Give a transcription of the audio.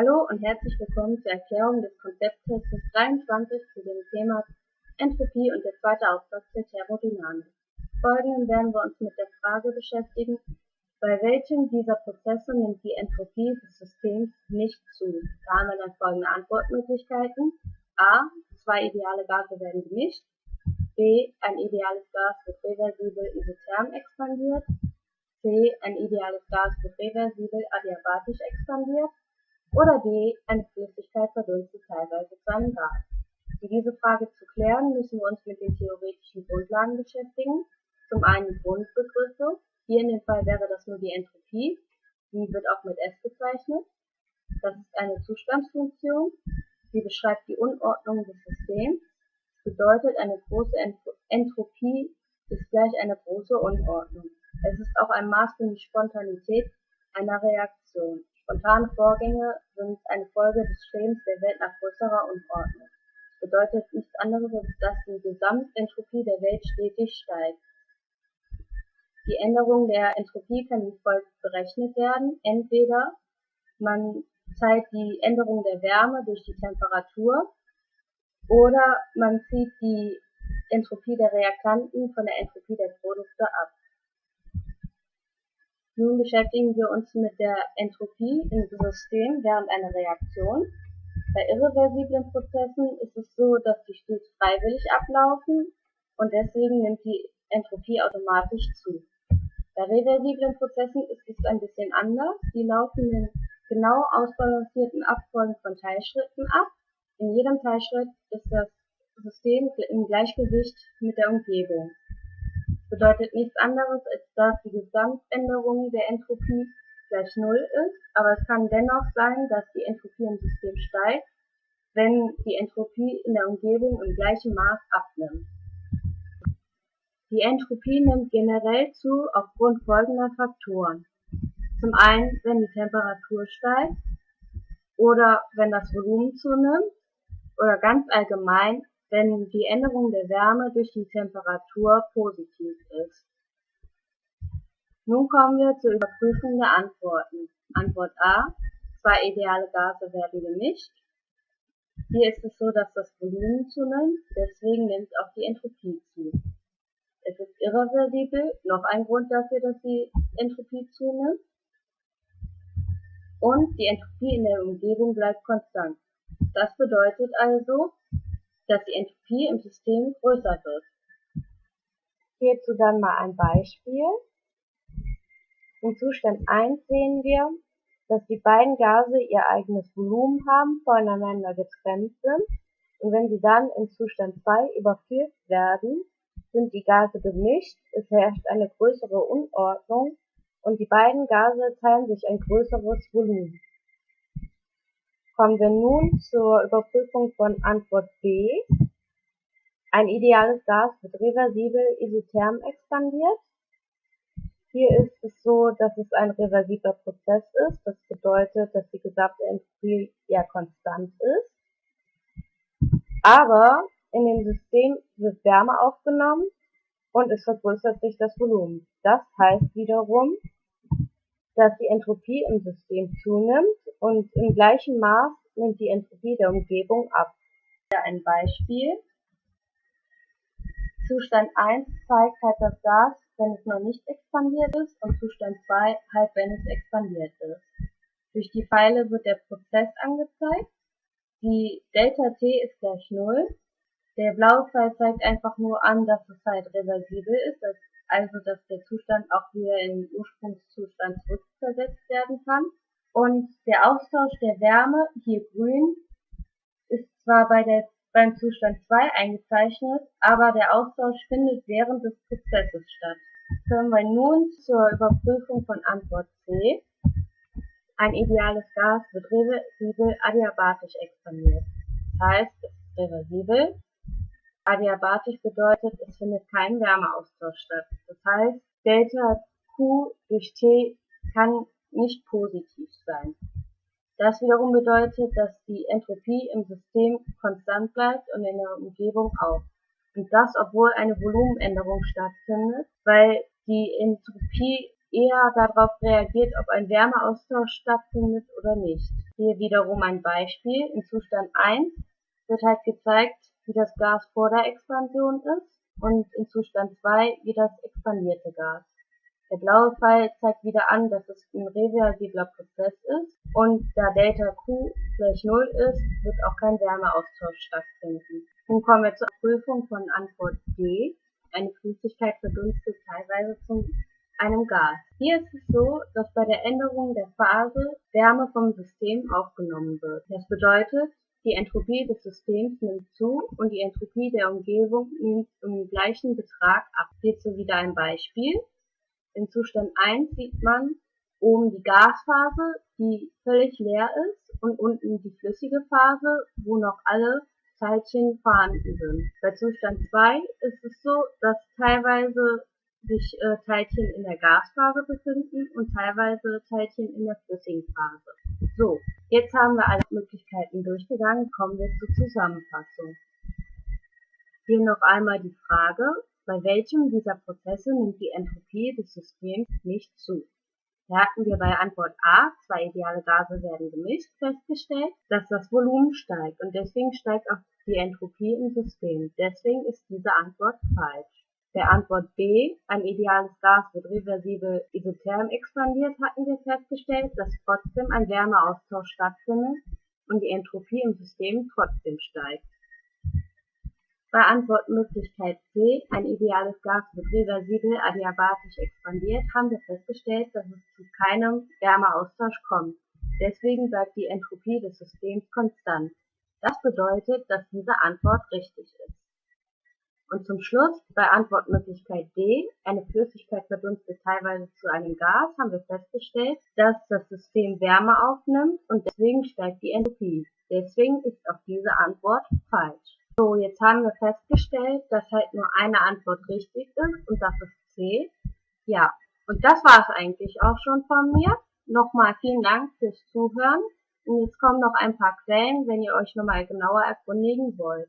Hallo und herzlich willkommen zur Erklärung des Konzepttests 23 zu dem Thema Entropie und der zweite Aufsatz der Thermodynamik. Folgenden werden wir uns mit der Frage beschäftigen, bei welchem dieser Prozesse nimmt die Entropie des Systems nicht zu. Da haben wir dann folgende Antwortmöglichkeiten. A. Zwei ideale Gase werden gemischt. B. Ein ideales Gas wird reversibel isotherm expandiert. C. Ein ideales Gas wird reversibel adiabatisch expandiert. Oder D. Eine Flüssigkeit verdunstet teilweise zu einem Gas. Um diese Frage zu klären, müssen wir uns mit den theoretischen Grundlagen beschäftigen. Zum einen die Grundbegriffe. Hier in dem Fall wäre das nur die Entropie. Die wird auch mit S bezeichnet. Das ist eine Zustandsfunktion. Sie beschreibt die Unordnung des Systems. Das bedeutet, eine große Entropie ist gleich eine große Unordnung. Es ist auch ein Maß für die Spontanität einer Reaktion. Spontane Vorgänge sind eine Folge des Strebens der Welt nach größerer Unordnung. Das bedeutet nichts anderes, als dass die Gesamtentropie der Welt stetig steigt. Die Änderung der Entropie kann wie folgt berechnet werden. Entweder man zeigt die Änderung der Wärme durch die Temperatur oder man zieht die Entropie der Reaktanten von der Entropie der Produkte ab. Nun beschäftigen wir uns mit der Entropie im System während einer Reaktion. Bei irreversiblen Prozessen ist es so, dass sie stets freiwillig ablaufen und deswegen nimmt die Entropie automatisch zu. Bei reversiblen Prozessen ist es ein bisschen anders. Die laufen in genau ausbalancierten Abfolgen von Teilschritten ab. In jedem Teilschritt ist das System im Gleichgewicht mit der Umgebung bedeutet nichts anderes, als dass die Gesamtänderung der Entropie gleich Null ist, aber es kann dennoch sein, dass die Entropie im System steigt, wenn die Entropie in der Umgebung im gleichen Maß abnimmt. Die Entropie nimmt generell zu aufgrund folgender Faktoren. Zum einen, wenn die Temperatur steigt oder wenn das Volumen zunimmt oder ganz allgemein, wenn die Änderung der Wärme durch die Temperatur positiv ist. Nun kommen wir zur Überprüfung der Antworten. Antwort A. Zwei ideale Gase werden gemischt. Hier ist es so, dass das Volumen zunimmt, deswegen nimmt auch die Entropie zu. Es ist irreversibel, noch ein Grund dafür, dass die Entropie zunimmt. Und die Entropie in der Umgebung bleibt konstant. Das bedeutet also, dass die Entropie im System größer wird. Hierzu dann mal ein Beispiel. In Zustand 1 sehen wir, dass die beiden Gase ihr eigenes Volumen haben, voneinander getrennt sind und wenn sie dann in Zustand 2 überführt werden, sind die Gase gemischt, es herrscht eine größere Unordnung und die beiden Gase teilen sich ein größeres Volumen. Kommen wir nun zur Überprüfung von Antwort B. Ein ideales Gas wird reversibel isotherm expandiert. Hier ist es so, dass es ein reversibler Prozess ist. Das bedeutet, dass die gesamte Entropie ja konstant ist. Aber in dem System wird Wärme aufgenommen und es vergrößert sich das Volumen. Das heißt wiederum, dass die Entropie im System zunimmt und im gleichen Maß nimmt die Entropie der Umgebung ab. Hier ein Beispiel. Zustand 1 zeigt halt das Gas, wenn es noch nicht expandiert ist und Zustand 2 halt, wenn es expandiert ist. Durch die Pfeile wird der Prozess angezeigt. Die Delta T ist gleich 0. Der blaue Pfeil zeigt einfach nur an, dass es halt reversibel ist, also dass der Zustand auch wieder in den Ursprungszustand zurückversetzt werden kann. Und der Austausch der Wärme, hier grün, ist zwar bei der, beim Zustand 2 eingezeichnet, aber der Austausch findet während des Prozesses statt. Kommen wir nun zur Überprüfung von Antwort C. Ein ideales Gas wird reversibel adiabatisch expandiert. Das heißt, es ist reversibel, Adiabatisch bedeutet, es findet kein Wärmeaustausch statt. Das heißt, Delta Q durch T kann nicht positiv sein. Das wiederum bedeutet, dass die Entropie im System konstant bleibt und in der Umgebung auch. Und das, obwohl eine Volumenänderung stattfindet, weil die Entropie eher darauf reagiert, ob ein Wärmeaustausch stattfindet oder nicht. Hier wiederum ein Beispiel. In Zustand 1 wird halt gezeigt, wie das Gas vor der Expansion ist und in Zustand 2 wie das expandierte Gas. Der blaue Pfeil zeigt wieder an, dass es ein reversibler Prozess ist und da Delta Q gleich 0 ist, wird auch kein Wärmeaustausch stattfinden. Nun kommen wir zur Prüfung von Antwort D. Eine Flüssigkeit verdunstet teilweise zu einem Gas. Hier ist es so, dass bei der Änderung der Phase Wärme vom System aufgenommen wird. Das bedeutet, die Entropie des Systems nimmt zu und die Entropie der Umgebung nimmt um gleichen Betrag ab. Hierzu wieder ein Beispiel. In Zustand 1 sieht man oben die Gasphase, die völlig leer ist und unten die flüssige Phase, wo noch alle Teilchen vorhanden sind. Bei Zustand 2 ist es so, dass teilweise sich äh, Teilchen in der Gasphase befinden und teilweise Teilchen in der flüssigen Phase. So, jetzt haben wir alle Möglichkeiten durchgegangen, kommen wir zur Zusammenfassung. Hier noch einmal die Frage, bei welchem dieser Prozesse nimmt die Entropie des Systems nicht zu? Da hatten wir bei Antwort A, zwei ideale Gase werden gemischt, festgestellt, dass das Volumen steigt und deswegen steigt auch die Entropie im System. Deswegen ist diese Antwort falsch. Bei Antwort B, ein ideales Gas wird reversibel isotherm expandiert, hatten wir festgestellt, dass trotzdem ein Wärmeaustausch stattfindet und die Entropie im System trotzdem steigt. Bei Antwortmöglichkeit C, ein ideales Gas wird reversibel adiabatisch expandiert, haben wir festgestellt, dass es zu keinem Wärmeaustausch kommt. Deswegen bleibt die Entropie des Systems konstant. Das bedeutet, dass diese Antwort richtig ist. Und zum Schluss, bei Antwortmöglichkeit D, eine Flüssigkeit verdunstet teilweise zu einem Gas, haben wir festgestellt, dass das System Wärme aufnimmt und deswegen steigt die Entropie. Deswegen ist auch diese Antwort falsch. So, jetzt haben wir festgestellt, dass halt nur eine Antwort richtig ist und das ist C. Ja, und das war es eigentlich auch schon von mir. Nochmal vielen Dank fürs Zuhören. Und jetzt kommen noch ein paar Quellen, wenn ihr euch nochmal genauer erkundigen wollt.